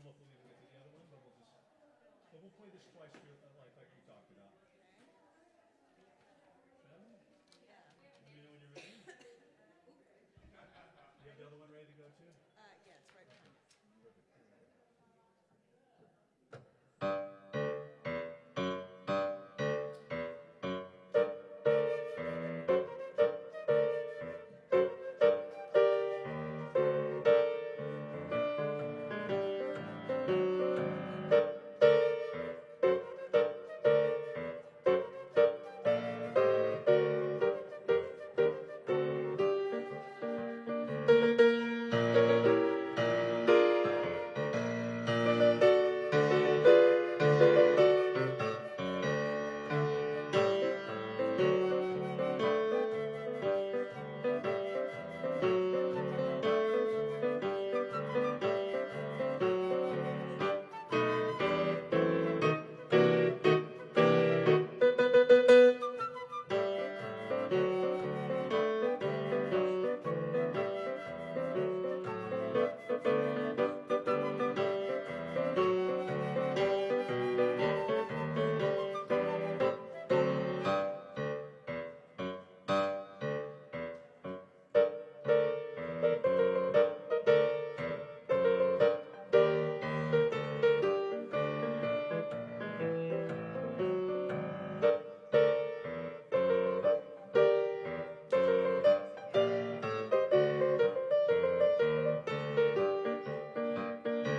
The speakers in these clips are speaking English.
don't know if we'll even get to the other one, but we'll just, but we'll play this twice uh, like, like we talked about. Shall we? Yeah. Let me know when you're ready. You have the other one ready to go too? Uh, yeah, it's right behind us.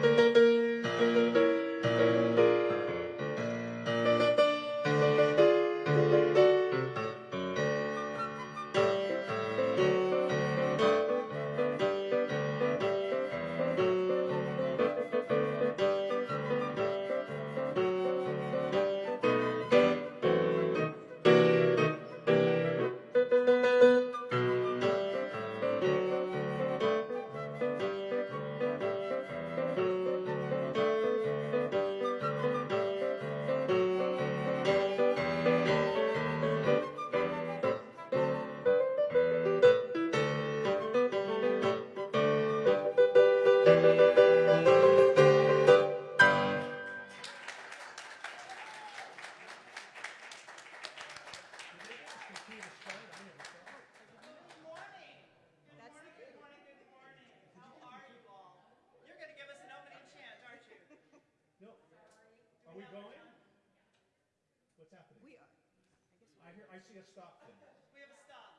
The see a stop thing. We have a stop.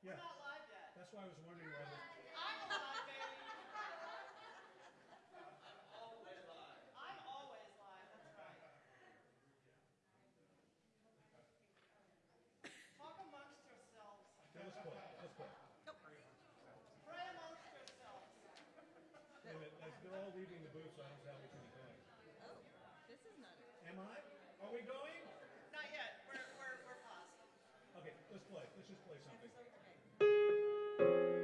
Yeah, We're not live yet. that's why I was wondering why the, I'm alive, baby. I'm always live, that's right. Talk amongst yourselves. okay, let's play, let's play. Pray amongst yourselves. Wait a minute, as they're all leaving the booth, so I don't know how we can be going. Oh, this is not. Am I? Are we going? Not yet, we're, we're, we're paused. Let's play, let's just play something.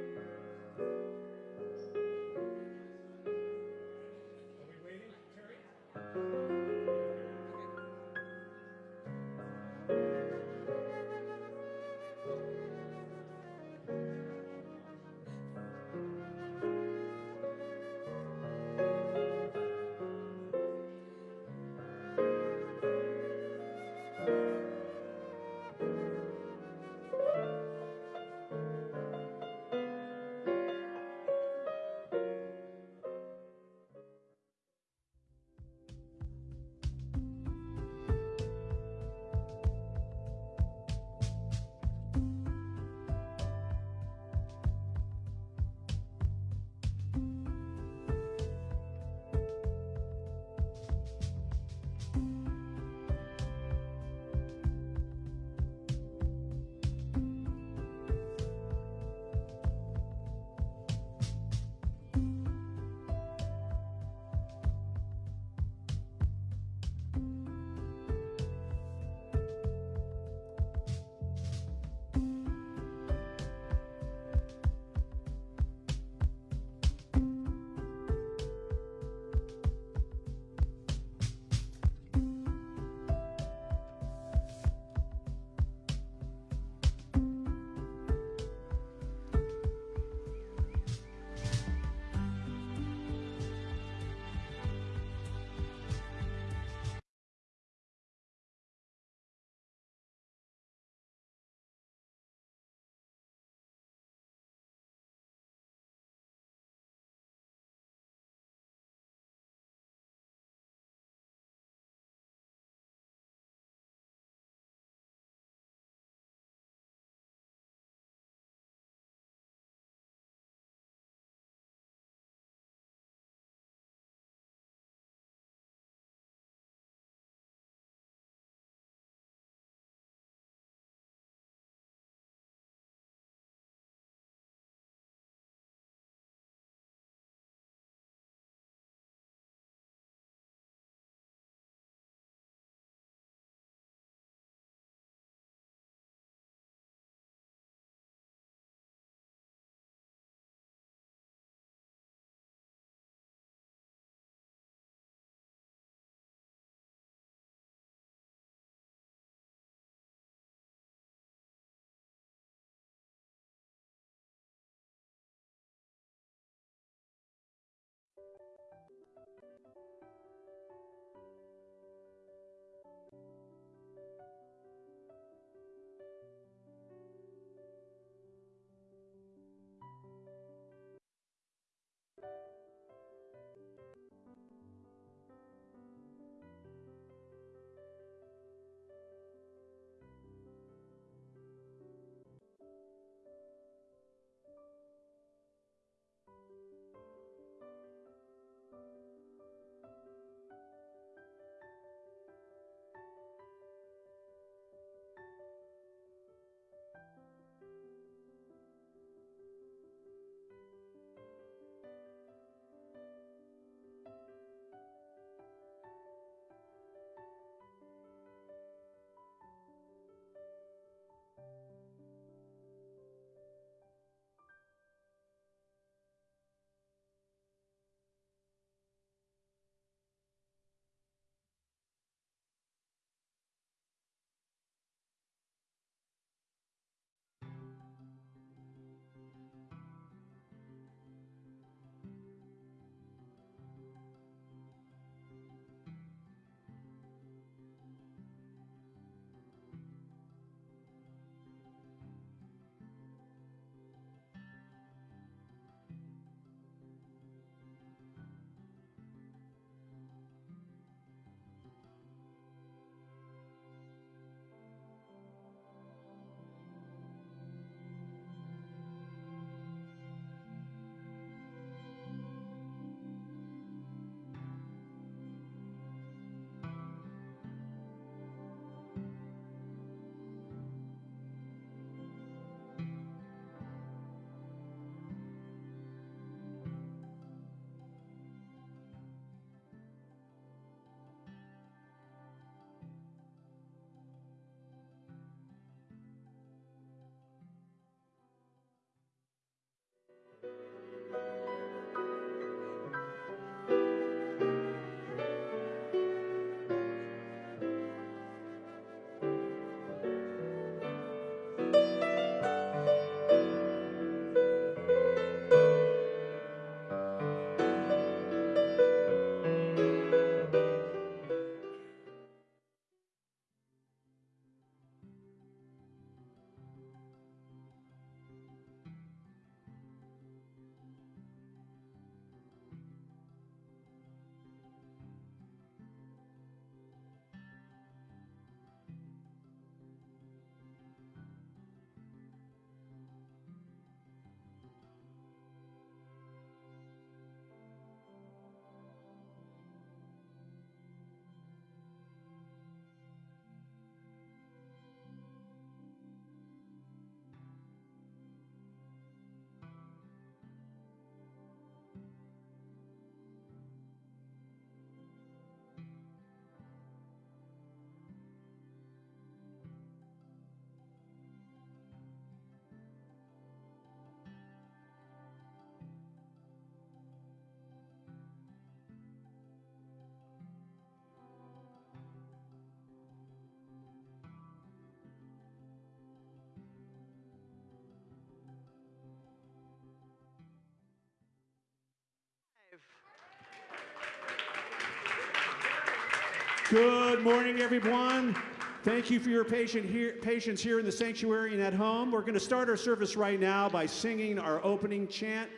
Good morning, everyone. Thank you for your patient here, patience here in the sanctuary and at home. We're going to start our service right now by singing our opening chant,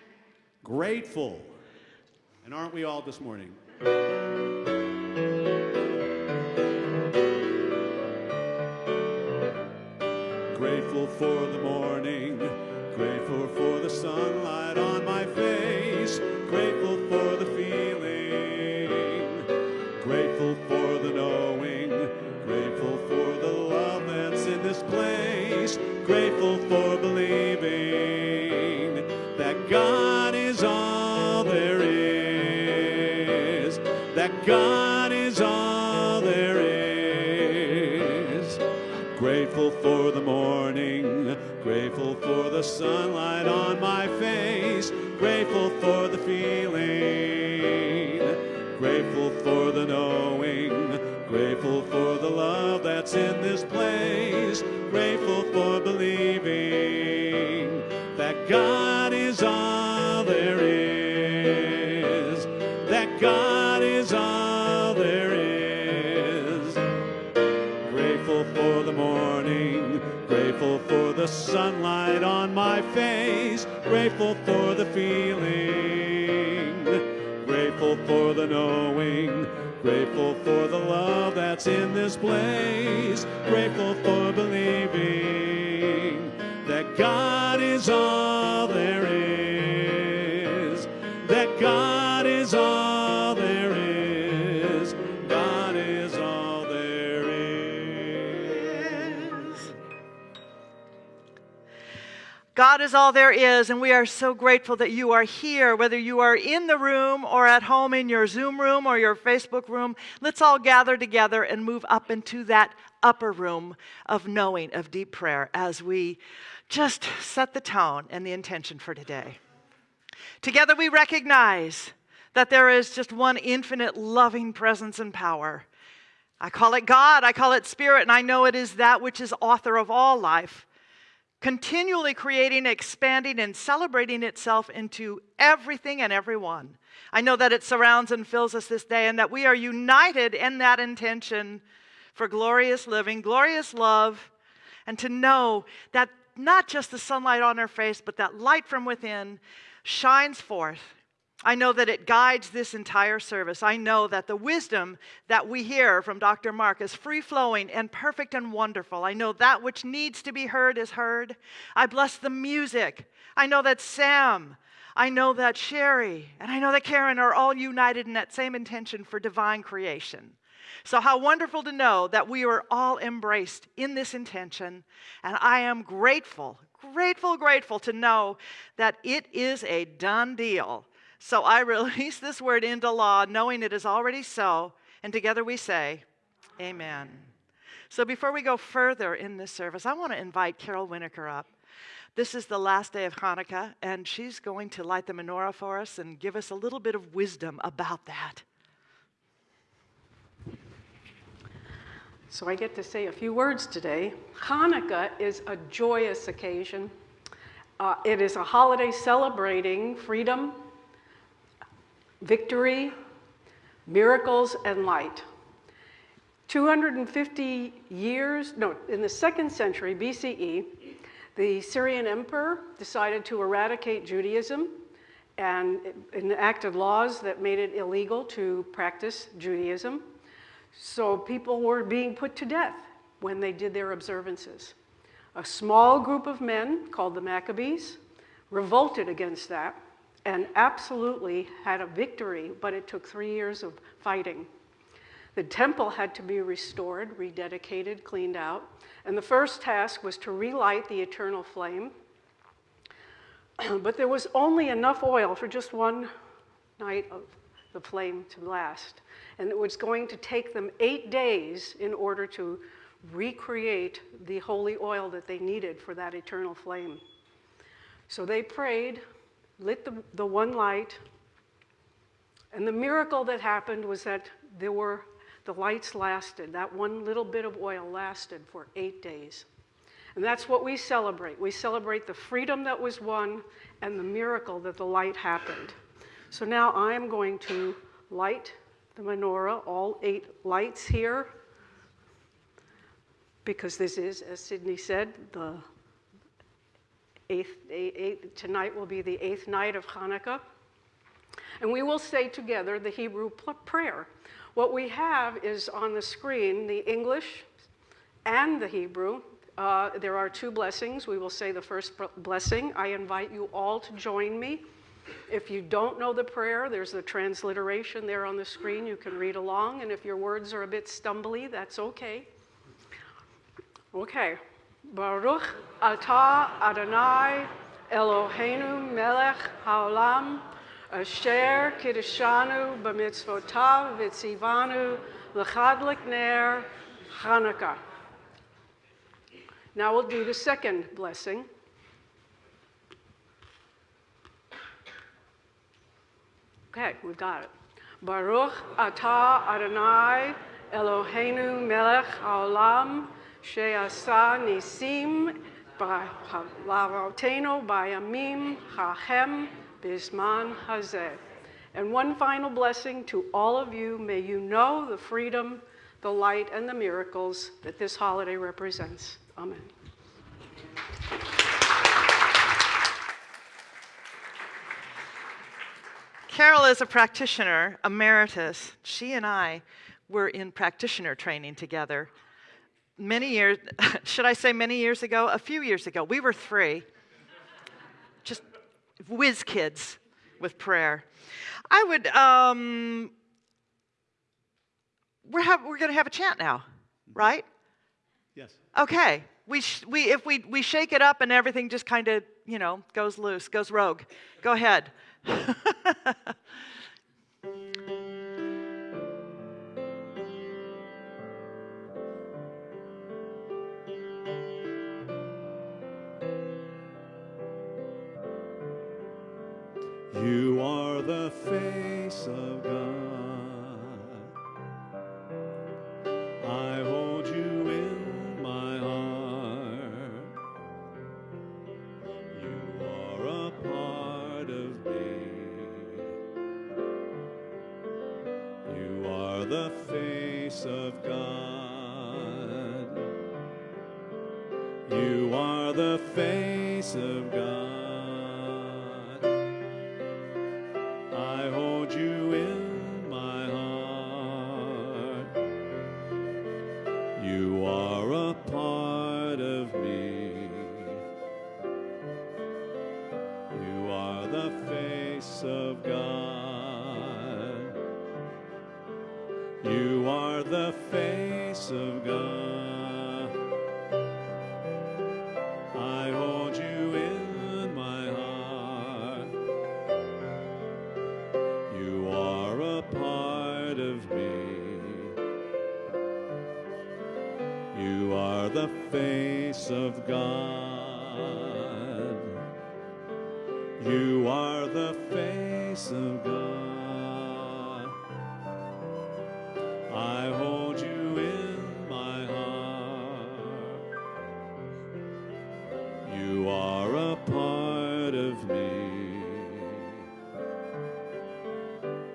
Grateful. And aren't we all this morning? Grateful for the morning, God is all there is. Grateful for the morning, grateful for the sunlight on my face, grateful for the feeling, grateful for the knowing, grateful for the love that's in this place, grateful for believing sunlight on my face, grateful for the feeling, grateful for the knowing, grateful for the love that's in this place, grateful for believing that God is all God is all there is, and we are so grateful that you are here, whether you are in the room or at home in your Zoom room or your Facebook room. Let's all gather together and move up into that upper room of knowing, of deep prayer, as we just set the tone and the intention for today. Together we recognize that there is just one infinite loving presence and power. I call it God, I call it Spirit, and I know it is that which is author of all life continually creating, expanding, and celebrating itself into everything and everyone. I know that it surrounds and fills us this day, and that we are united in that intention for glorious living, glorious love, and to know that not just the sunlight on our face, but that light from within shines forth. I know that it guides this entire service. I know that the wisdom that we hear from Dr. Mark is free flowing and perfect and wonderful. I know that which needs to be heard is heard. I bless the music. I know that Sam, I know that Sherry, and I know that Karen are all united in that same intention for divine creation. So, how wonderful to know that we are all embraced in this intention. And I am grateful, grateful, grateful to know that it is a done deal. So, I release this word into law, knowing it is already so. And together we say, Amen. So, before we go further in this service, I want to invite Carol Winokur up. This is the last day of Hanukkah, and she's going to light the menorah for us and give us a little bit of wisdom about that. So I get to say a few words today. Hanukkah is a joyous occasion. Uh, it is a holiday celebrating freedom, victory, miracles, and light. 250 years, no, in the second century BCE, the Syrian emperor decided to eradicate Judaism and enacted laws that made it illegal to practice Judaism. So people were being put to death when they did their observances. A small group of men called the Maccabees revolted against that and absolutely had a victory, but it took three years of fighting. The temple had to be restored, rededicated, cleaned out, and the first task was to relight the eternal flame. but there was only enough oil for just one night of the flame to last. And it was going to take them eight days in order to recreate the holy oil that they needed for that eternal flame. So they prayed, lit the, the one light, and the miracle that happened was that there were the lights lasted. That one little bit of oil lasted for eight days. And that's what we celebrate. We celebrate the freedom that was won and the miracle that the light happened. So now I am going to light the menorah, all eight lights here, because this is, as Sydney said, the eighth, eight, eight, tonight will be the eighth night of Hanukkah. And we will say together the Hebrew prayer. What we have is on the screen the English and the Hebrew. Uh, there are two blessings. We will say the first blessing. I invite you all to join me. If you don't know the prayer, there's the transliteration there on the screen. You can read along. And if your words are a bit stumbly, that's okay. Okay. Baruch atah Adonai Eloheinu melech haolam asher kiddushanu b'mitzvotav v'tzivanu l'chadlik ner Hanukkah. Now we'll do the second blessing. Okay, we've got it. Baruch atah Adonai Eloheinu melech haolam she'asa nisim b'lavotenu b'yamim hachem bisman hazeh. And one final blessing to all of you. May you know the freedom, the light, and the miracles that this holiday represents. Amen. Carol is a practitioner emeritus. She and I were in practitioner training together many years, should I say many years ago? A few years ago. We were three, just whiz kids with prayer. I would, um, we're, have, we're going to have a chant now, right? Yes. Okay. We, sh- we, if we, we shake it up and everything just kind of, you know, goes loose, goes rogue. Go ahead. part of me. You are the face of God. You are the face of God. I hold you in my heart. You are a part of me.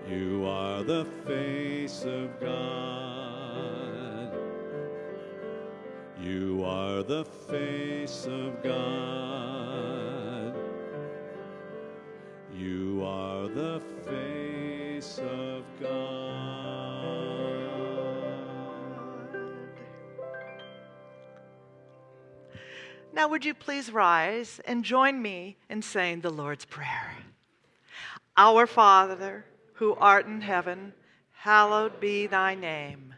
You are the face of God. You are the face of God. You are the face of God. Now, would you please rise and join me in saying the Lord's Prayer? Our Father, who art in heaven, hallowed be thy name.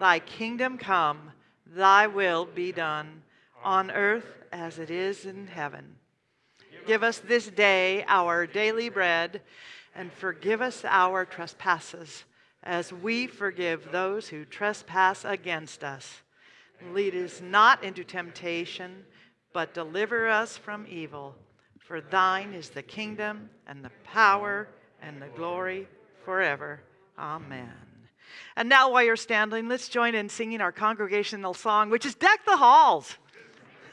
Thy kingdom come, thy will be done, on earth as it is in heaven. Give us this day our daily bread, and forgive us our trespasses, as we forgive those who trespass against us. Lead us not into temptation, but deliver us from evil. For thine is the kingdom, and the power, and the glory forever. Amen. And now, while you're standing, let's join in singing our congregational song, which is Deck the Halls.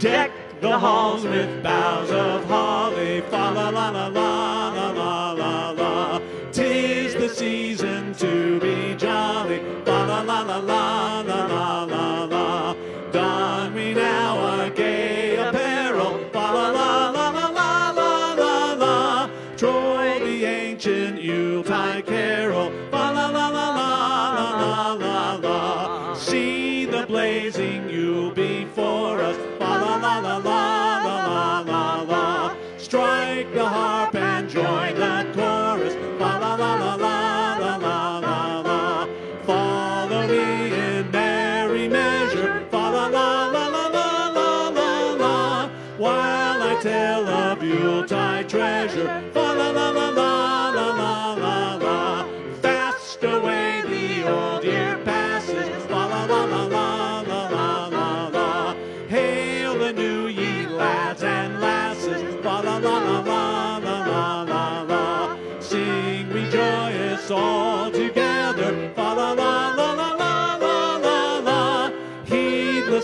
Deck the halls with boughs of holly, fa la la la la la la la la. Tis the season to be jolly, fa la la la la. blazing, you'll be for us.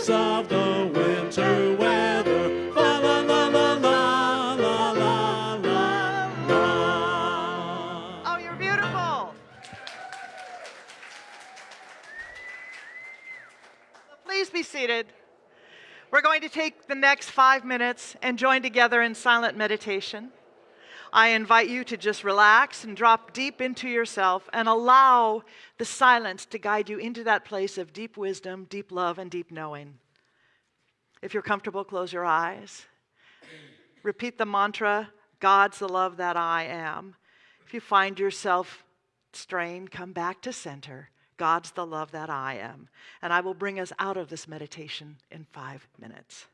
Of the winter weather. La la la la la la la la. Oh, you're beautiful. Please be seated. We're going to take the next five minutes and join together in silent meditation. I invite you to just relax and drop deep into yourself and allow the silence to guide you into that place of deep wisdom, deep love, and deep knowing. If you're comfortable, close your eyes. Repeat the mantra God's the love that I am. If you find yourself strained, come back to center. God's the love that I am. And I will bring us out of this meditation in five minutes.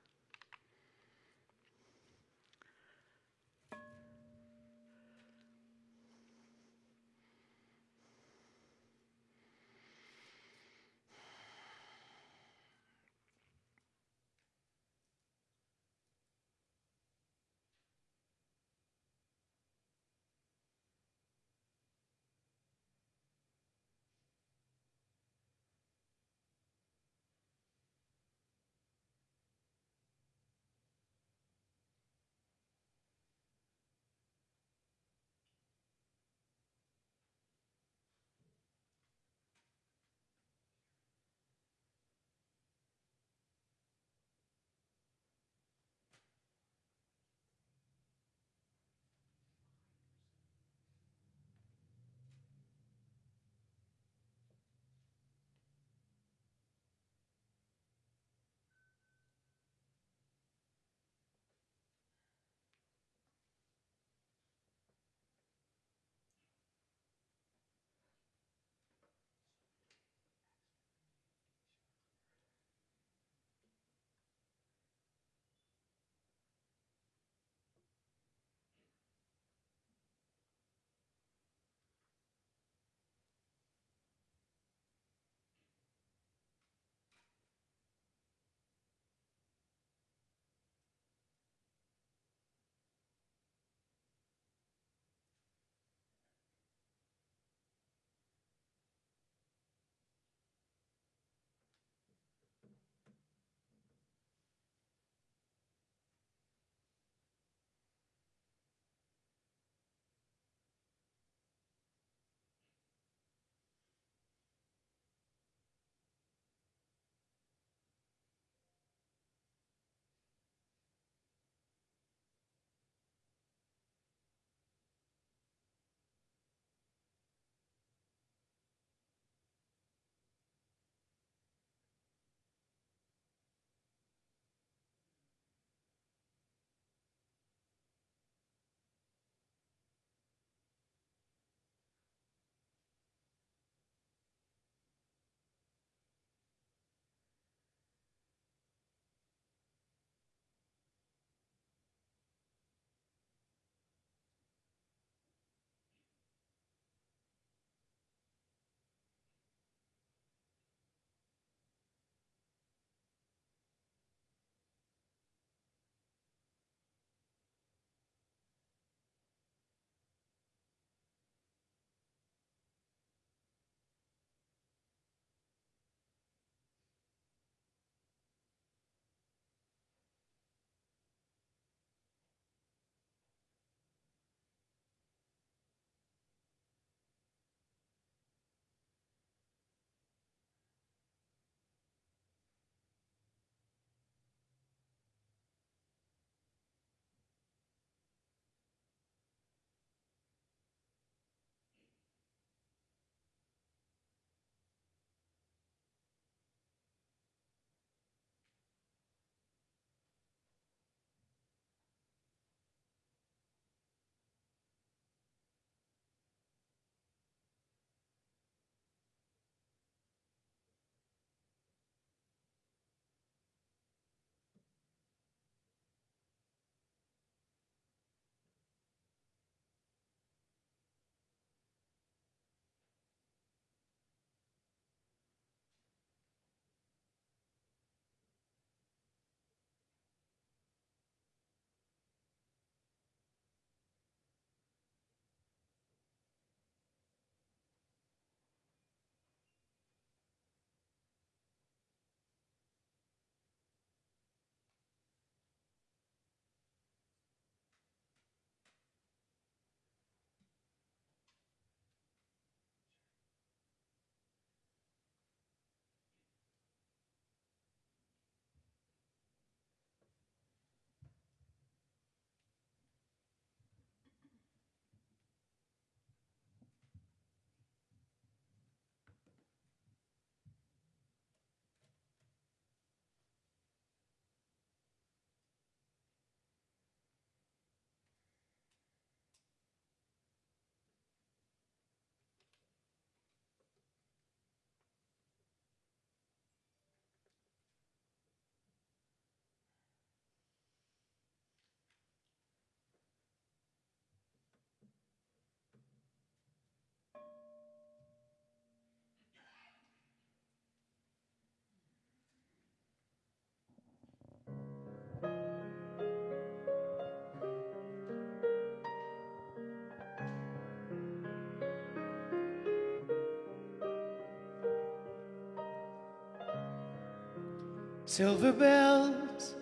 Silver bells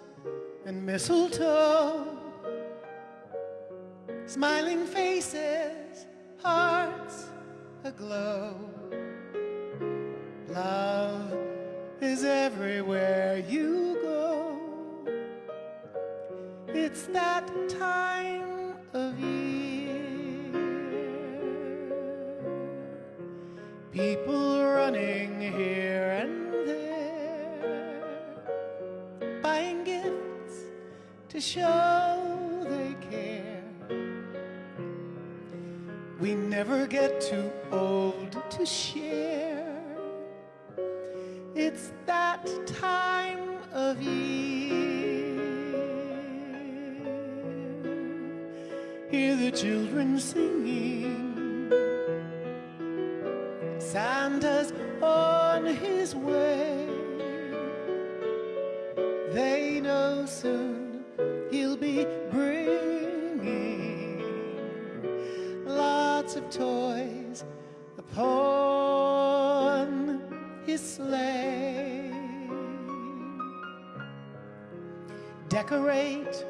and mistletoe, smiling faces, hearts aglow. Love is everywhere you go. It's that time of year. People running here show they care. We never get too old to share. It's that time of year. Hear the children singing. Decorate,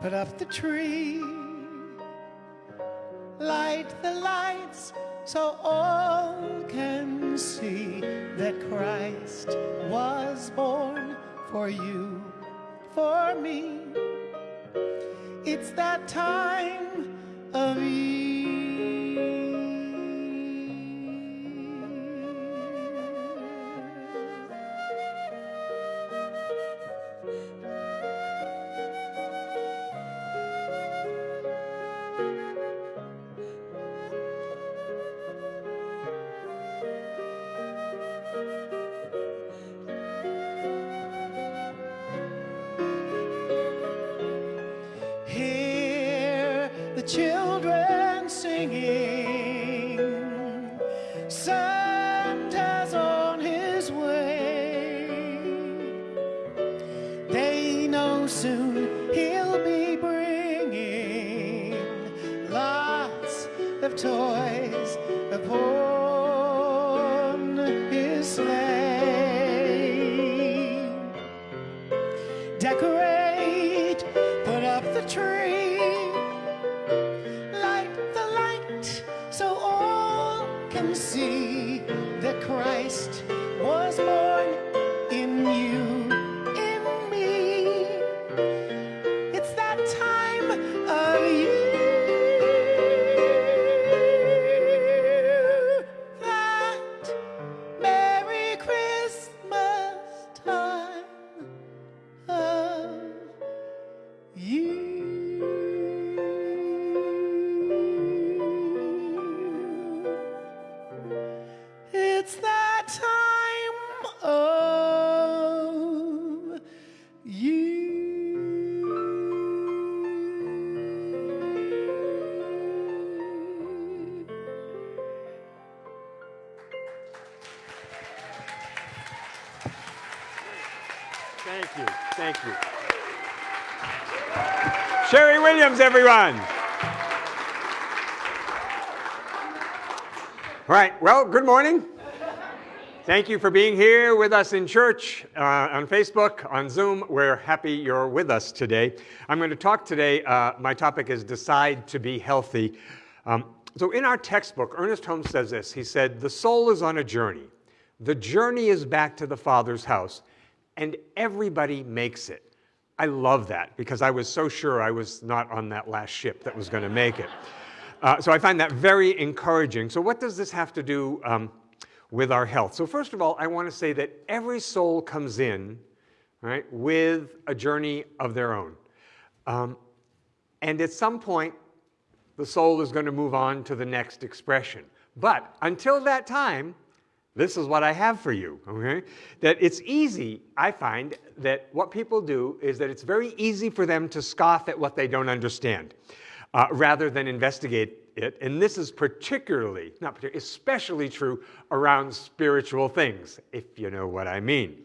put up the tree, light the lights so all can see that Christ was born for you, for me. It's that time of year. Thank you. Sherry Williams, everyone. All right. Well, good morning. Thank you for being here with us in church, uh, on Facebook, on Zoom. We're happy you're with us today. I'm going to talk today. Uh, my topic is Decide to Be Healthy. Um, so, in our textbook, Ernest Holmes says this He said, The soul is on a journey. The journey is back to the Father's house, and everybody makes it. I love that because I was so sure I was not on that last ship that was going to make it. Uh, so I find that very encouraging. So, what does this have to do um, with our health? So, first of all, I want to say that every soul comes in right, with a journey of their own. Um, and at some point, the soul is going to move on to the next expression. But until that time, this is what I have for you, okay? That it's easy, I find, that what people do is that it's very easy for them to scoff at what they don't understand uh, rather than investigate it. And this is particularly, not particularly, especially true around spiritual things, if you know what I mean.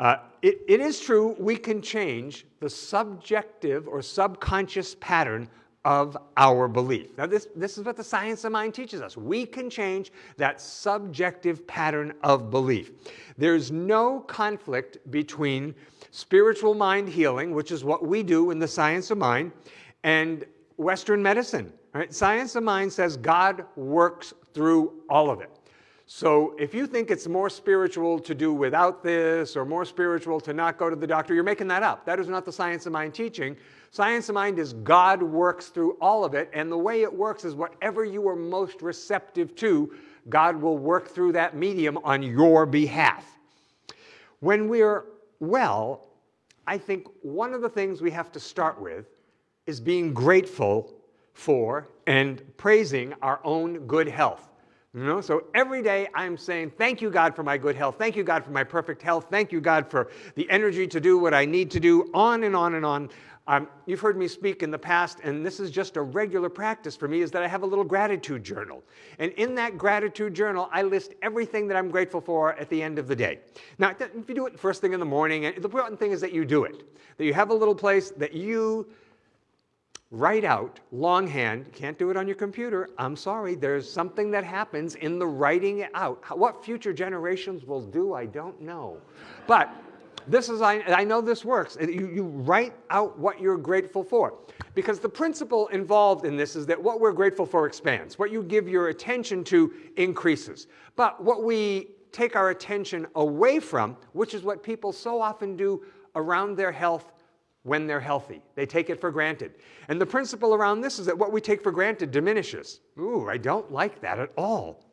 Uh, it, it is true we can change the subjective or subconscious pattern of our belief. Now, this, this is what the science of mind teaches us. We can change that subjective pattern of belief. There's no conflict between spiritual mind healing, which is what we do in the science of mind, and Western medicine. Right? Science of mind says God works through all of it. So if you think it's more spiritual to do without this or more spiritual to not go to the doctor, you're making that up. That is not the science of mind teaching. Science of mind is God works through all of it, and the way it works is whatever you are most receptive to, God will work through that medium on your behalf. When we're well, I think one of the things we have to start with is being grateful for and praising our own good health. You know, so every day I'm saying, thank you, God, for my good health. Thank you, God, for my perfect health. Thank you, God, for the energy to do what I need to do, on and on and on. Um, you've heard me speak in the past, and this is just a regular practice for me, is that I have a little gratitude journal. And in that gratitude journal, I list everything that I'm grateful for at the end of the day. Now, if you do it first thing in the morning, and the important thing is that you do it. That you have a little place that you write out longhand, can't do it on your computer, I'm sorry, there's something that happens in the writing it out. What future generations will do, I don't know. But this is, I, I know this works. You, you write out what you're grateful for. Because the principle involved in this is that what we're grateful for expands. What you give your attention to increases. But what we take our attention away from, which is what people so often do around their health when they're healthy. They take it for granted. And the principle around this is that what we take for granted diminishes. Ooh, I don't like that at all.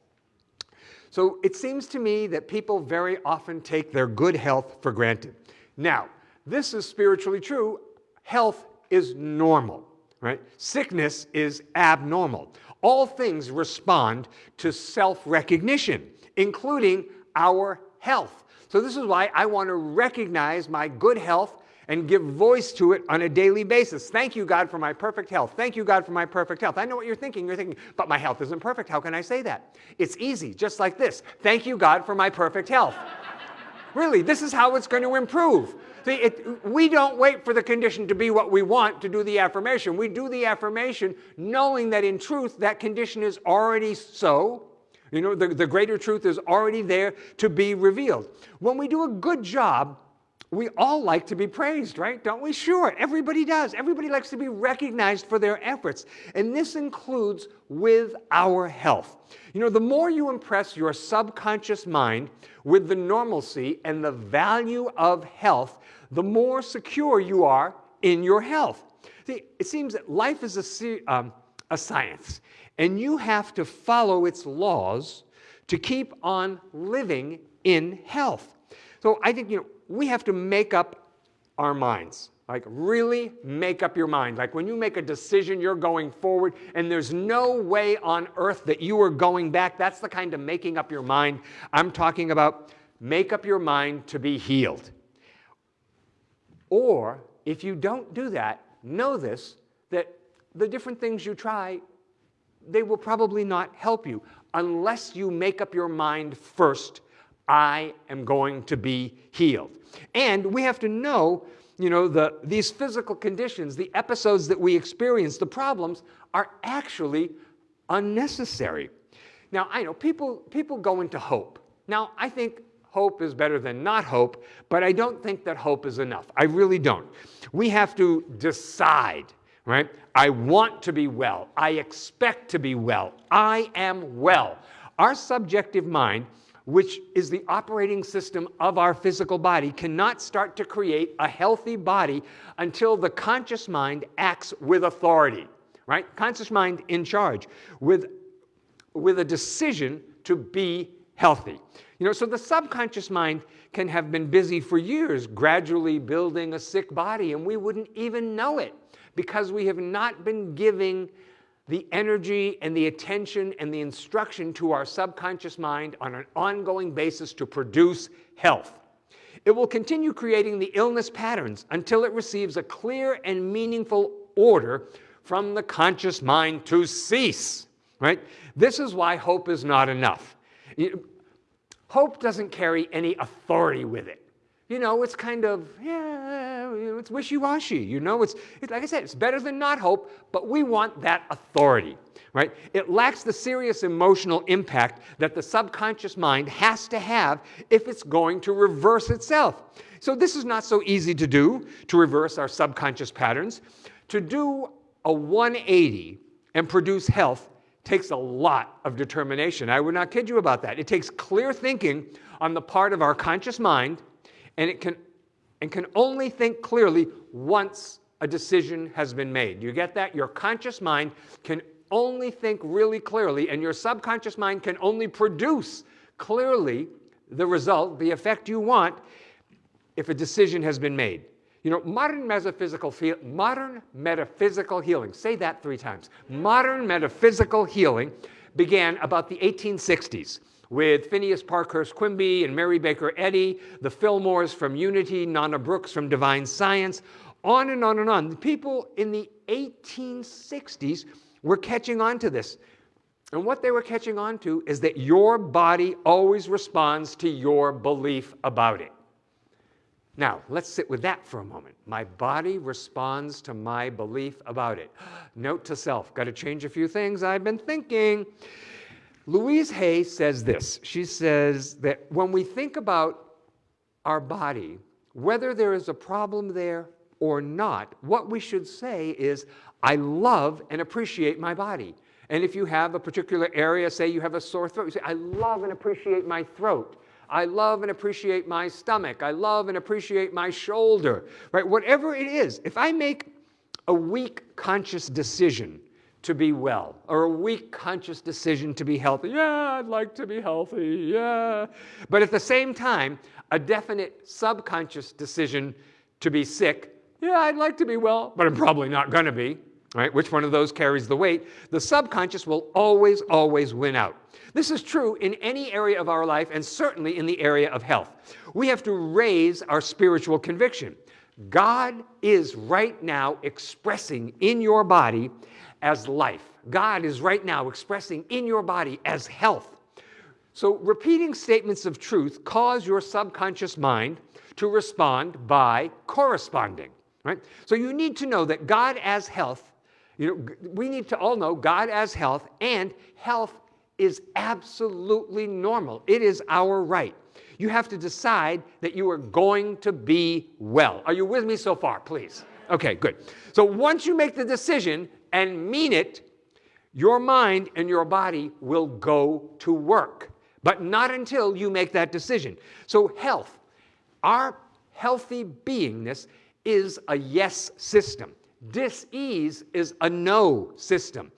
So it seems to me that people very often take their good health for granted. Now, this is spiritually true. Health is normal, right? Sickness is abnormal. All things respond to self-recognition, including our health. So this is why I want to recognize my good health and give voice to it on a daily basis. Thank you, God, for my perfect health. Thank you, God, for my perfect health. I know what you're thinking. You're thinking, but my health isn't perfect. How can I say that? It's easy, just like this. Thank you, God, for my perfect health. really, this is how it's going to improve. See, it, we don't wait for the condition to be what we want to do the affirmation. We do the affirmation knowing that in truth that condition is already so. You know, the, the greater truth is already there to be revealed. When we do a good job we all like to be praised, right? Don't we? Sure, everybody does. Everybody likes to be recognized for their efforts. And this includes with our health. You know, the more you impress your subconscious mind with the normalcy and the value of health, the more secure you are in your health. See, it seems that life is a, um, a science, and you have to follow its laws to keep on living in health. So I think, you know, we have to make up our minds. Like really make up your mind. Like when you make a decision, you're going forward and there's no way on earth that you are going back. That's the kind of making up your mind I'm talking about. Make up your mind to be healed. Or if you don't do that, know this, that the different things you try, they will probably not help you unless you make up your mind first I am going to be healed. And we have to know, you know, the, these physical conditions, the episodes that we experience, the problems, are actually unnecessary. Now, I know people, people go into hope. Now, I think hope is better than not hope, but I don't think that hope is enough. I really don't. We have to decide, right? I want to be well. I expect to be well. I am well. Our subjective mind which is the operating system of our physical body, cannot start to create a healthy body until the conscious mind acts with authority, right? Conscious mind in charge with, with a decision to be healthy. You know, so the subconscious mind can have been busy for years gradually building a sick body and we wouldn't even know it because we have not been giving the energy and the attention and the instruction to our subconscious mind on an ongoing basis to produce health. It will continue creating the illness patterns until it receives a clear and meaningful order from the conscious mind to cease, right? This is why hope is not enough. Hope doesn't carry any authority with it. You know, it's kind of, yeah, know, it's wishy-washy. You know, it's, it's like I said, it's better than not hope, but we want that authority, right? It lacks the serious emotional impact that the subconscious mind has to have if it's going to reverse itself. So this is not so easy to do, to reverse our subconscious patterns. To do a 180 and produce health takes a lot of determination. I would not kid you about that. It takes clear thinking on the part of our conscious mind, and it can, and can only think clearly once a decision has been made. You get that? Your conscious mind can only think really clearly, and your subconscious mind can only produce clearly the result, the effect you want, if a decision has been made. You know, modern metaphysical, modern metaphysical healing, say that three times. Modern metaphysical healing began about the 1860s with Phineas Parkhurst Quimby and Mary Baker Eddy, the Fillmores from Unity, Nona Brooks from Divine Science, on and on and on. The people in the 1860s were catching on to this. And what they were catching on to is that your body always responds to your belief about it. Now, let's sit with that for a moment. My body responds to my belief about it. Note to self, got to change a few things I've been thinking. Louise Hay says this. She says that when we think about our body, whether there is a problem there or not, what we should say is, I love and appreciate my body. And if you have a particular area, say you have a sore throat, you say, I love and appreciate my throat. I love and appreciate my stomach. I love and appreciate my shoulder, right? Whatever it is, if I make a weak conscious decision to be well or a weak conscious decision to be healthy, yeah, I'd like to be healthy, yeah. But at the same time, a definite subconscious decision to be sick, yeah, I'd like to be well, but I'm probably not going to be, right? Which one of those carries the weight? The subconscious will always, always win out. This is true in any area of our life and certainly in the area of health. We have to raise our spiritual conviction. God is right now expressing in your body as life. God is right now expressing in your body as health. So repeating statements of truth cause your subconscious mind to respond by corresponding, right? So you need to know that God as health you know, we need to all know God as health, and health is absolutely normal. It is our right. You have to decide that you are going to be well. Are you with me so far, please? Okay, good. So once you make the decision and mean it, your mind and your body will go to work, but not until you make that decision. So health, our healthy beingness is a yes system. Dis-ease is a no system.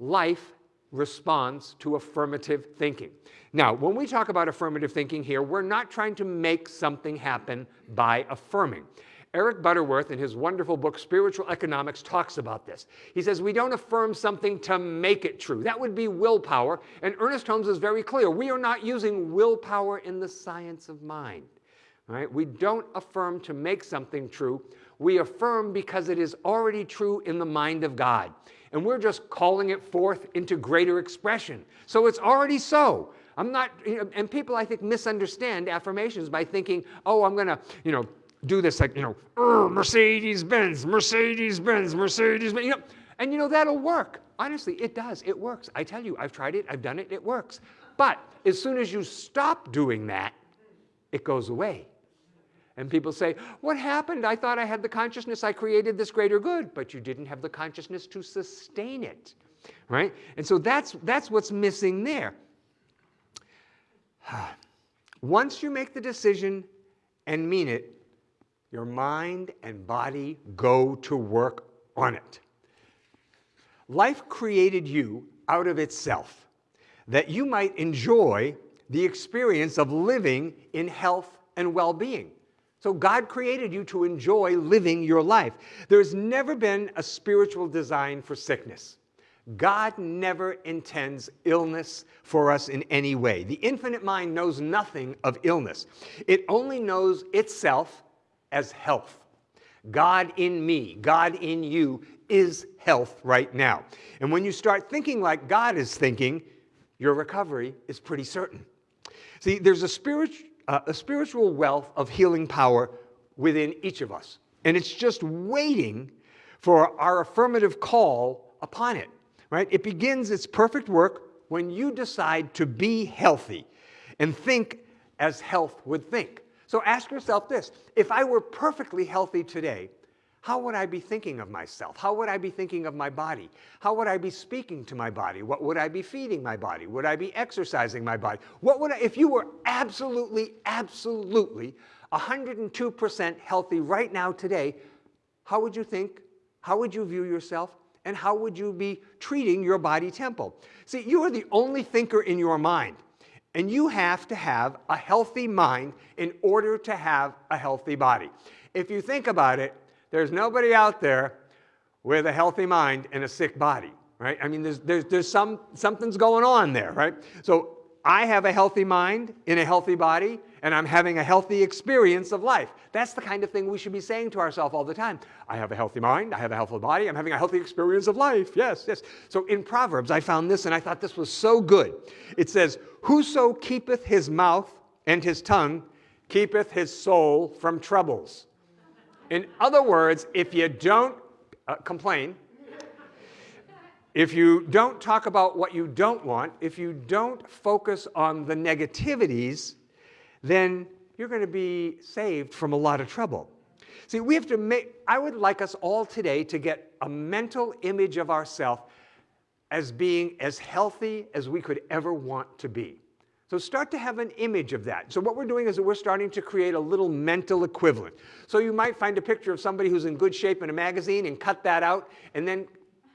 Life responds to affirmative thinking. Now, when we talk about affirmative thinking here, we're not trying to make something happen by affirming. Eric Butterworth, in his wonderful book, Spiritual Economics, talks about this. He says, We don't affirm something to make it true. That would be willpower. And Ernest Holmes is very clear. We are not using willpower in the science of mind. Right? We don't affirm to make something true we affirm because it is already true in the mind of God. And we're just calling it forth into greater expression. So it's already so. I'm not, you know, and people I think misunderstand affirmations by thinking, oh, I'm going to, you know, do this like, you know, oh, Mercedes Benz, Mercedes Benz, Mercedes Benz, you know, and you know, that'll work. Honestly, it does. It works. I tell you, I've tried it, I've done it, it works. But as soon as you stop doing that, it goes away. And people say, What happened? I thought I had the consciousness, I created this greater good, but you didn't have the consciousness to sustain it. Right? And so that's, that's what's missing there. Once you make the decision and mean it, your mind and body go to work on it. Life created you out of itself that you might enjoy the experience of living in health and well being. So God created you to enjoy living your life. There's never been a spiritual design for sickness. God never intends illness for us in any way. The infinite mind knows nothing of illness. It only knows itself as health. God in me, God in you is health right now. And when you start thinking like God is thinking, your recovery is pretty certain. See, there's a spiritual uh, a spiritual wealth of healing power within each of us. and it's just waiting for our affirmative call upon it, right? It begins its perfect work when you decide to be healthy and think as health would think. So ask yourself this if I were perfectly healthy today, how would I be thinking of myself? How would I be thinking of my body? How would I be speaking to my body? What would I be feeding my body? Would I be exercising my body? What would I, if you were absolutely, absolutely 102% healthy right now today, how would you think? How would you view yourself? And how would you be treating your body temple? See, you are the only thinker in your mind. And you have to have a healthy mind in order to have a healthy body. If you think about it, there's nobody out there with a healthy mind and a sick body, right? I mean, there's, there's, there's some, something's going on there, right? So I have a healthy mind in a healthy body, and I'm having a healthy experience of life. That's the kind of thing we should be saying to ourselves all the time. I have a healthy mind, I have a healthy body, I'm having a healthy experience of life. Yes, yes. So in Proverbs, I found this and I thought this was so good. It says, Whoso keepeth his mouth and his tongue keepeth his soul from troubles. In other words, if you don't uh, complain, if you don't talk about what you don't want, if you don't focus on the negativities, then you're going to be saved from a lot of trouble. See, we have to make, I would like us all today to get a mental image of ourselves as being as healthy as we could ever want to be. So start to have an image of that. So what we're doing is that we're starting to create a little mental equivalent. So you might find a picture of somebody who's in good shape in a magazine and cut that out and then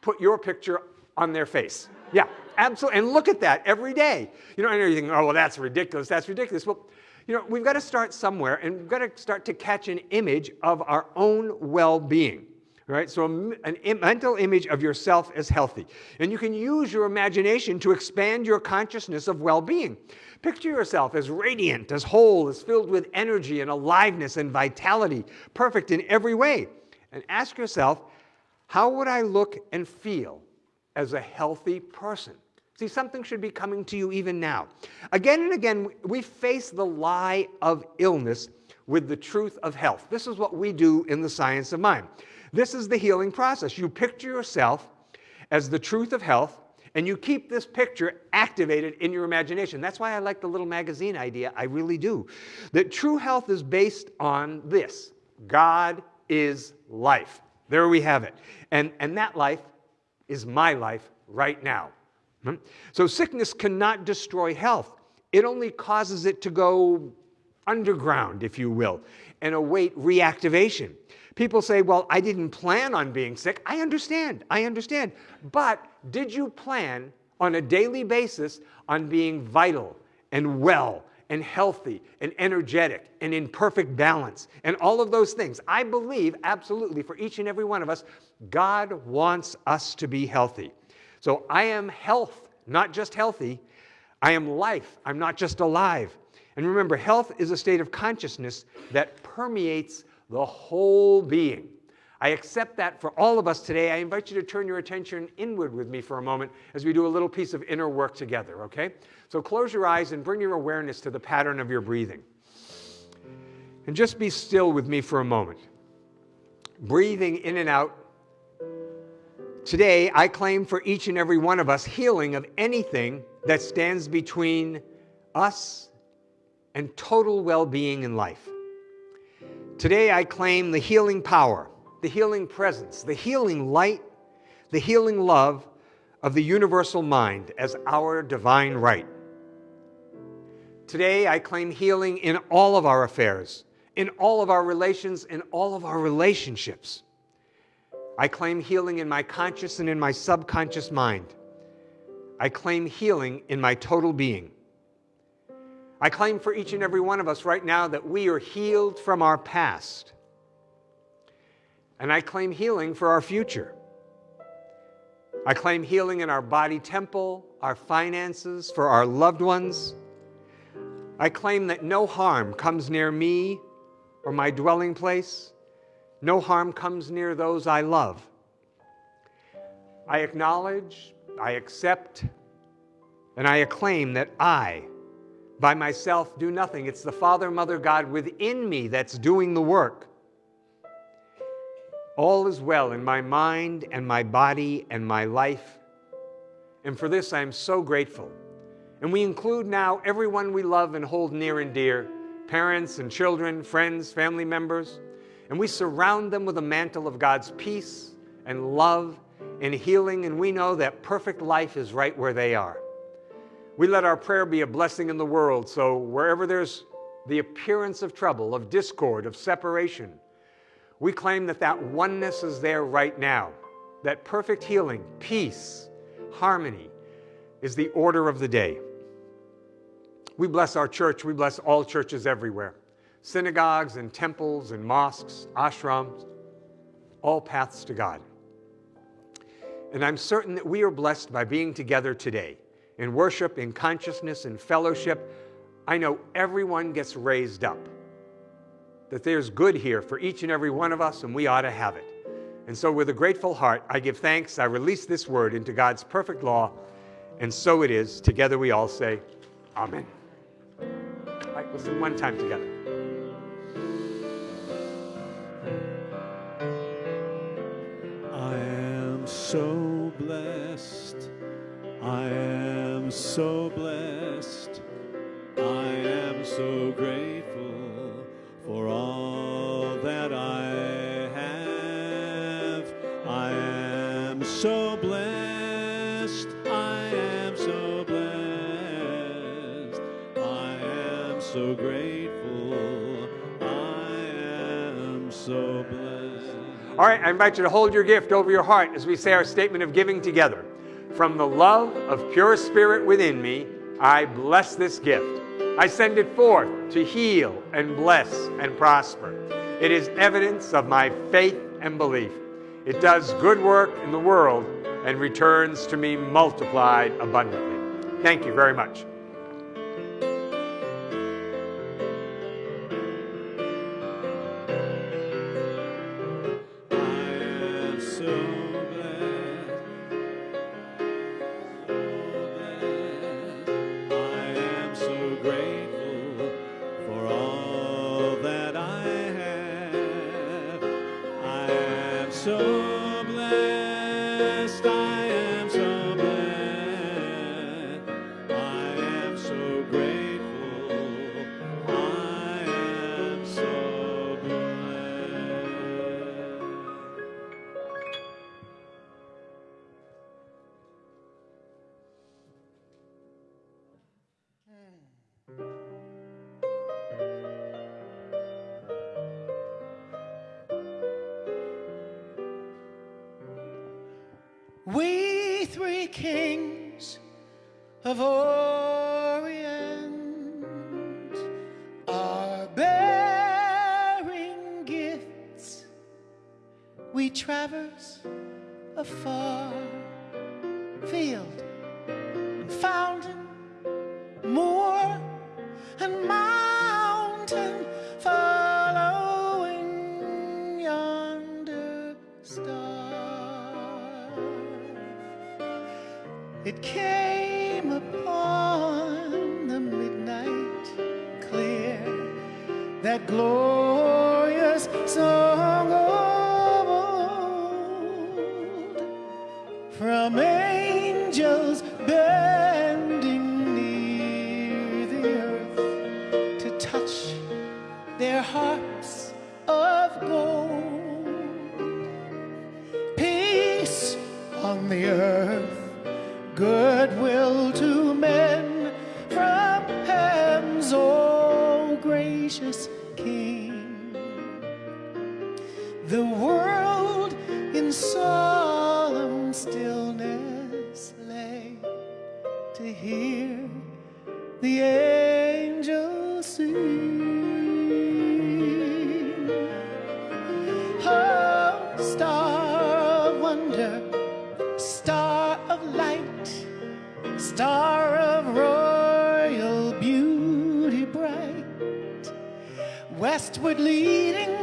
put your picture on their face. Yeah, absolutely. And look at that every day. You know, and you're thinking, oh, well, that's ridiculous. That's ridiculous. Well, you know, we've got to start somewhere and we've got to start to catch an image of our own well-being. Right? So a, a mental image of yourself as healthy. And you can use your imagination to expand your consciousness of well-being. Picture yourself as radiant, as whole, as filled with energy and aliveness and vitality, perfect in every way. And ask yourself, how would I look and feel as a healthy person? See, something should be coming to you even now. Again and again, we face the lie of illness with the truth of health. This is what we do in the science of mind. This is the healing process. You picture yourself as the truth of health, and you keep this picture activated in your imagination. That's why I like the little magazine idea. I really do. That true health is based on this God is life. There we have it. And, and that life is my life right now. Hmm? So sickness cannot destroy health. It only causes it to go underground, if you will, and await reactivation. People say, well, I didn't plan on being sick. I understand, I understand. But did you plan on a daily basis on being vital and well and healthy and energetic and in perfect balance and all of those things? I believe absolutely for each and every one of us, God wants us to be healthy. So I am health, not just healthy. I am life. I'm not just alive. And remember, health is a state of consciousness that permeates the whole being. I accept that for all of us today. I invite you to turn your attention inward with me for a moment as we do a little piece of inner work together, okay? So close your eyes and bring your awareness to the pattern of your breathing. And just be still with me for a moment. Breathing in and out Today, I claim for each and every one of us healing of anything that stands between us and total well being in life. Today, I claim the healing power, the healing presence, the healing light, the healing love of the universal mind as our divine right. Today, I claim healing in all of our affairs, in all of our relations, in all of our relationships. I claim healing in my conscious and in my subconscious mind. I claim healing in my total being. I claim for each and every one of us right now that we are healed from our past. And I claim healing for our future. I claim healing in our body temple, our finances, for our loved ones. I claim that no harm comes near me or my dwelling place. No harm comes near those I love. I acknowledge, I accept, and I acclaim that I, by myself, do nothing. It's the Father, Mother, God within me that's doing the work. All is well in my mind and my body and my life. And for this, I am so grateful. And we include now everyone we love and hold near and dear parents and children, friends, family members. And we surround them with a mantle of God's peace and love and healing. And we know that perfect life is right where they are. We let our prayer be a blessing in the world. So wherever there's the appearance of trouble, of discord, of separation, we claim that that oneness is there right now. That perfect healing, peace, harmony is the order of the day. We bless our church. We bless all churches everywhere synagogues and temples and mosques, ashrams, all paths to God. And I'm certain that we are blessed by being together today in worship, in consciousness, in fellowship. I know everyone gets raised up, that there's good here for each and every one of us, and we ought to have it. And so, with a grateful heart, I give thanks. I release this word into God's perfect law, and so it is. Together we all say, Amen. All right, let's sing one time together. So blessed. I am so blessed. I am so grateful for all All right, I invite you to hold your gift over your heart as we say our statement of giving together. From the love of pure spirit within me, I bless this gift. I send it forth to heal and bless and prosper. It is evidence of my faith and belief. It does good work in the world and returns to me multiplied abundantly. Thank you very much. We The world in solemn stillness lay to hear the angels sing. Oh, star of wonder, star of light, star of royal beauty bright, westward leading,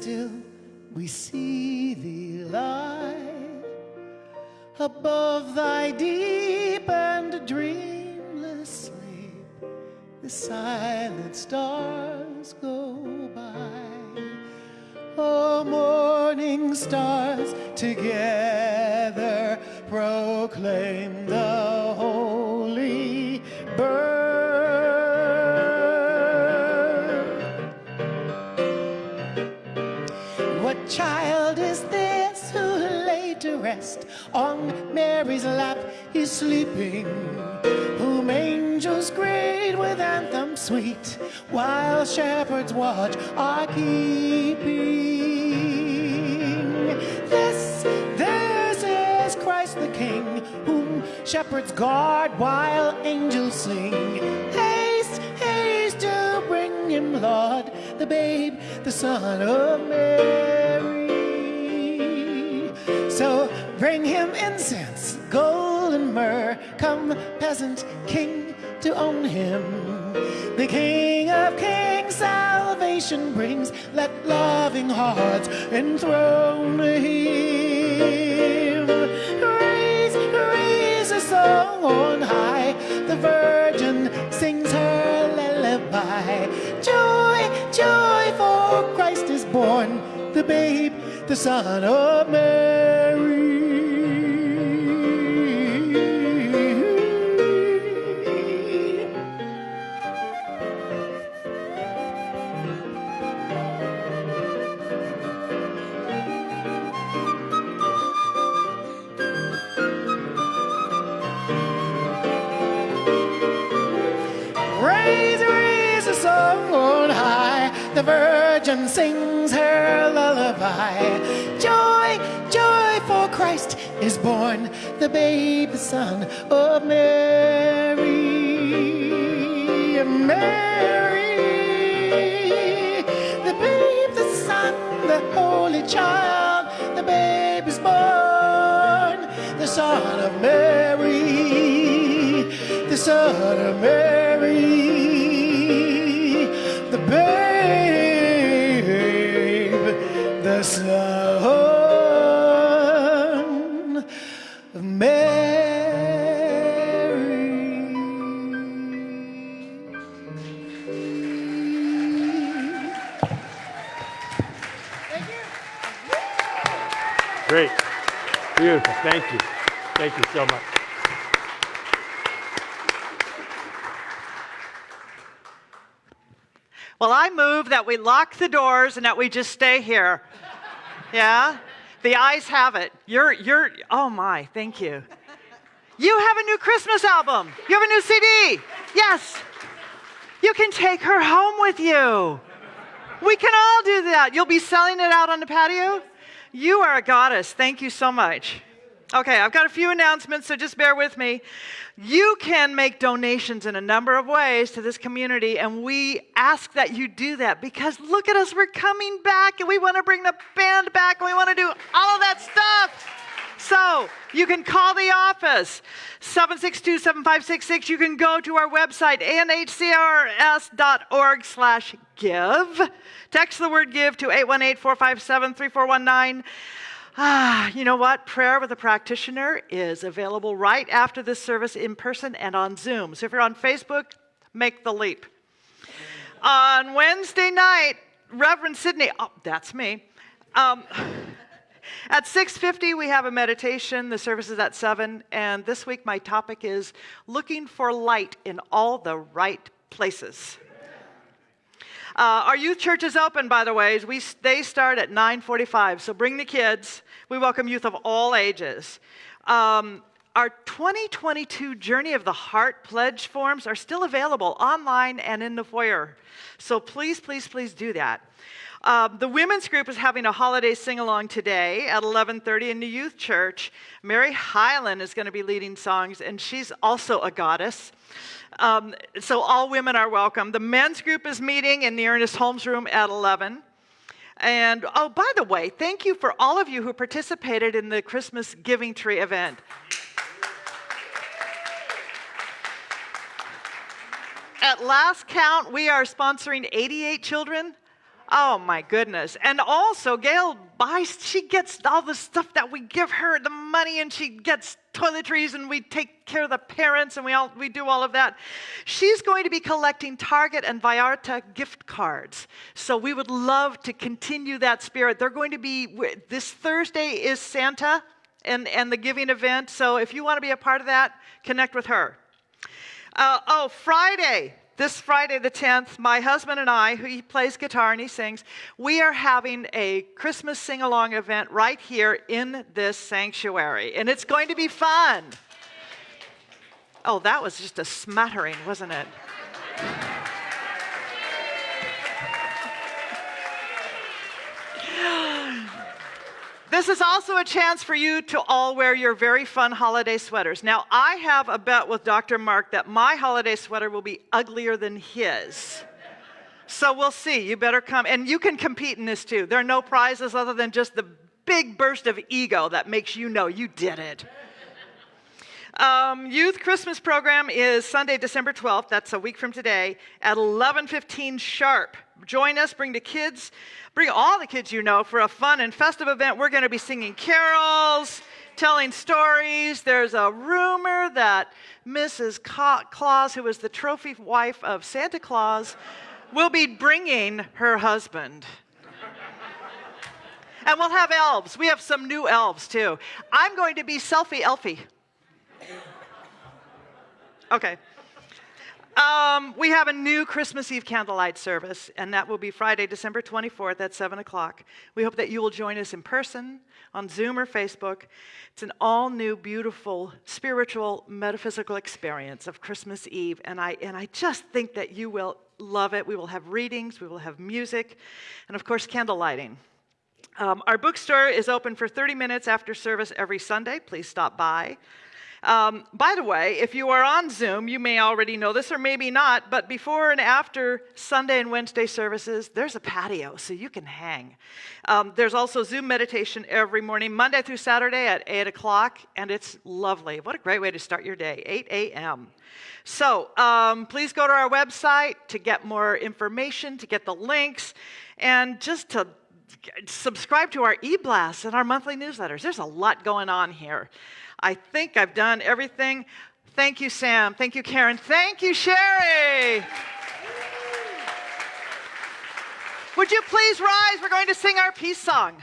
still we see thee lie above thy deep and dreamless sleep. The silent stars go by. Oh, morning stars together proclaim Mary's lap? He's sleeping, whom angels greet with anthems sweet, while shepherds watch are keeping. This, this is Christ the King, whom shepherds guard while angels sing. Haste, haste to bring him, Lord, the babe, the Son of Mary. So bring him incense, Come, peasant king, to own him. The King of Kings salvation brings. Let loving hearts enthrone him. Raise, raise a song on high. The Virgin sings her lullaby. Joy, joy, for Christ is born, the babe, the Son of Mary. The Son of Mary. Mary, the babe, the Son, the Holy Child, the babe is born, the Son of Mary, the Son of Mary, Beautiful. Thank you. Thank you so much. Well, I move that we lock the doors and that we just stay here. Yeah? The ayes have it. You're, you're, oh my, thank you. You have a new Christmas album. You have a new CD. Yes. You can take her home with you. We can all do that. You'll be selling it out on the patio. You are a goddess. Thank you so much. Okay, I've got a few announcements, so just bear with me. You can make donations in a number of ways to this community, and we ask that you do that because look at us, we're coming back and we want to bring the band back and we want to do all of that stuff. So you can call the office, 762-7566. You can go to our website, anhcrs.org slash give. Text the word give to 818-457-3419. Ah, you know what? Prayer with a practitioner is available right after this service in person and on Zoom. So if you're on Facebook, make the leap. On Wednesday night, Reverend Sidney, oh, that's me. Um, at 6:50 we have a meditation. The service is at 7 and this week my topic is looking for light in all the right places. Uh, our youth church is open, by the way. We, they start at 9:45, so bring the kids. We welcome youth of all ages. Um, our 2022 Journey of the Heart pledge forms are still available online and in the foyer. So please, please, please do that. Um, the women's group is having a holiday sing-along today at 11:30 in the youth church. Mary Hyland is going to be leading songs, and she's also a goddess. Um, so all women are welcome. The men's group is meeting in the Ernest Holmes room at 11. And oh, by the way, thank you for all of you who participated in the Christmas Giving Tree event. At last count, we are sponsoring 88 children. Oh my goodness. And also, Gail buys, she gets all the stuff that we give her, the money, and she gets toiletries, and we take care of the parents, and we, all, we do all of that. She's going to be collecting Target and Vallarta gift cards. So we would love to continue that spirit. They're going to be, this Thursday is Santa and, and the giving event. So if you want to be a part of that, connect with her. Uh, oh, Friday, this Friday the 10th, my husband and I, who he plays guitar and he sings, we are having a Christmas sing along event right here in this sanctuary. And it's going to be fun. Oh, that was just a smattering, wasn't it? This is also a chance for you to all wear your very fun holiday sweaters. Now, I have a bet with Dr. Mark that my holiday sweater will be uglier than his. So we'll see. You better come. And you can compete in this too. There are no prizes other than just the big burst of ego that makes you know you did it. Um, youth Christmas program is Sunday, December 12th. That's a week from today at 11:15 sharp. Join us. Bring the kids. Bring all the kids you know for a fun and festive event. We're going to be singing carols, telling stories. There's a rumor that Mrs. Claus, who was the trophy wife of Santa Claus, will be bringing her husband. and we'll have elves. We have some new elves too. I'm going to be selfie Elfie. Okay. Um, we have a new Christmas Eve candlelight service, and that will be Friday, December 24th at 7 o'clock. We hope that you will join us in person, on Zoom or Facebook. It's an all new, beautiful, spiritual, metaphysical experience of Christmas Eve, and I, and I just think that you will love it. We will have readings, we will have music, and of course, candle lighting. Um, our bookstore is open for 30 minutes after service every Sunday. Please stop by. Um, by the way, if you are on Zoom, you may already know this or maybe not, but before and after Sunday and Wednesday services, there's a patio so you can hang. Um, there's also Zoom meditation every morning, Monday through Saturday at 8 o'clock, and it's lovely. What a great way to start your day, 8 a.m. So um, please go to our website to get more information, to get the links, and just to subscribe to our e-blasts and our monthly newsletters. There's a lot going on here. I think I've done everything. Thank you, Sam. Thank you, Karen. Thank you, Sherry. Would you please rise? We're going to sing our peace song.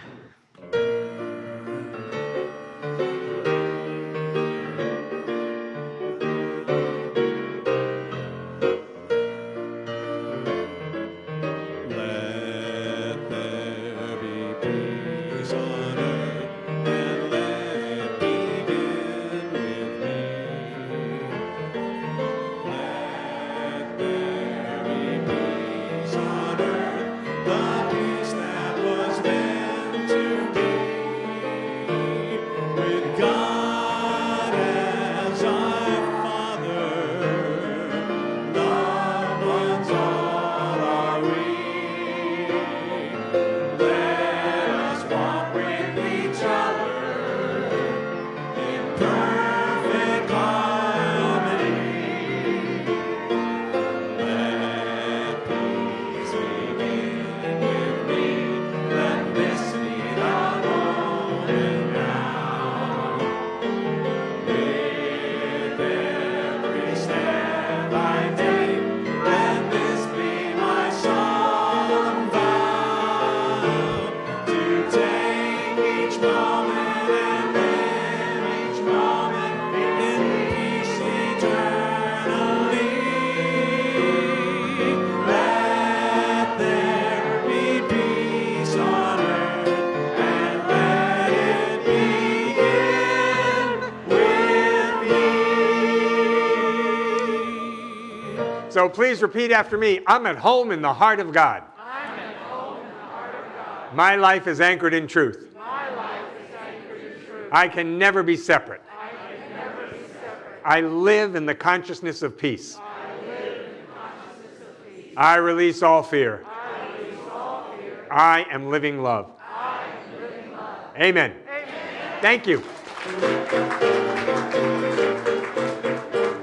So please repeat after me. I'm at home in the heart of God. I'm at home in the heart of God. My life is anchored in truth. My life is anchored in truth. I can never be separate. I can never be separate. I live in the consciousness of peace. I live in consciousness of peace. I release all fear. I release all fear. I am living love. I am living love. Amen. Amen. Thank you.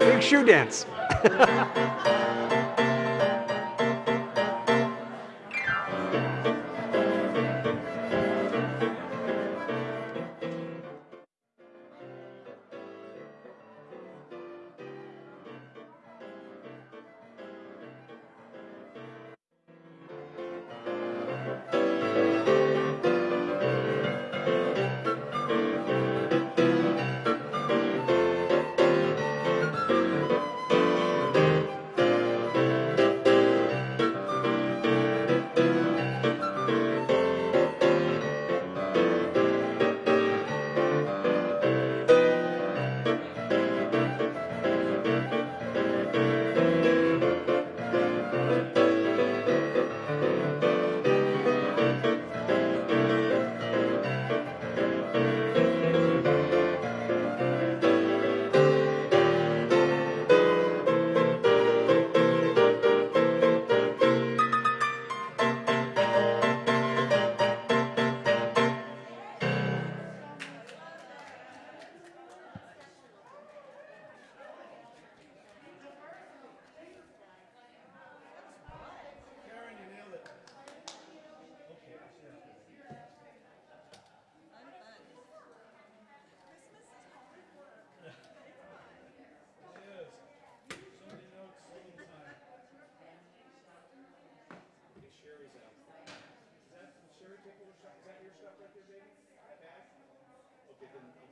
Big shoe dance. Música